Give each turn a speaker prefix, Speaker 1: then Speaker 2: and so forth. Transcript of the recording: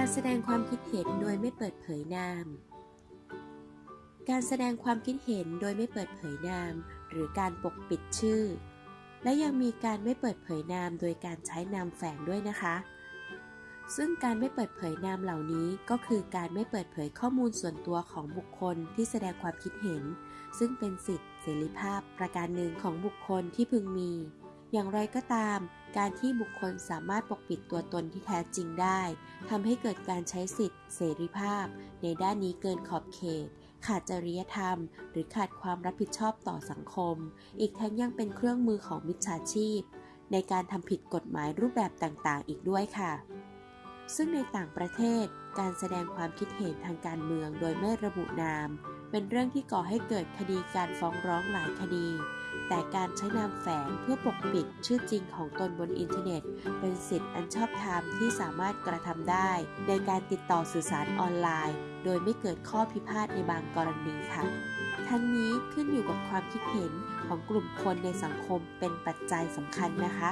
Speaker 1: การแสดงความคิดเห็นโดยไม่เปิดเผยนาม การแสดงความคิดเห็นโดยไม่เปิดเผยนาม หรือการปกปิดชื่อ และยังมีการไม่เปิดเผยนามโดยการใช้นามแฝงด้วยนะคะ ซึ่งการไม่เปิดเผยนามเหล่านี้ก็คือการไม่เปิดเผยข้อมูลส่วนตัวของบุคคลที่แสดงความคิดเห็น ซึ่งเป็นสิทธิเสรีภาพประการหนึ่งของบุคคลที่พึงมี อย่างไรก็ตาม การที่บุคคลสามารถปกปิดตัวตนที่แท้จริงได้ทำให้เกิดการใช้สิทธิเสรีภาพ ในด้านนี้เกินขอบเขต ขาดจริยธรรม หรือขาดความรับผิดชอบต่อสังคม อีกทั้งยังเป็นเครื่องมือของมิจฉาชีพ ในการทำผิดกฎหมายรูปแบบต่างๆ อีกด้วยค่ะ ซึ่งในต่างประเทศการแสดงความคิดเห็นทางการเมืองโดยไม่ระบุนาม เป็นเรื่องที่ก่อให้เกิดคดีการฟ้องร้องหลายคดี แต่การใช้นามแฝงเพื่อปกปิดชื่อจริงของตนบนอินเทอร์เน็ต เป็นสิทธิ์อันชอบธรรมที่สามารถกระทำได้ ในการติดต่อสื่อสารออนไลน์ โดยไม่เกิดข้อพิพาทในบางกรณีค่ะ ทั้งนี้ขึ้นอยู่กับความคิดเห็นของกลุ่มคนในสังคมเป็นปัจจัยสำคัญนะคะ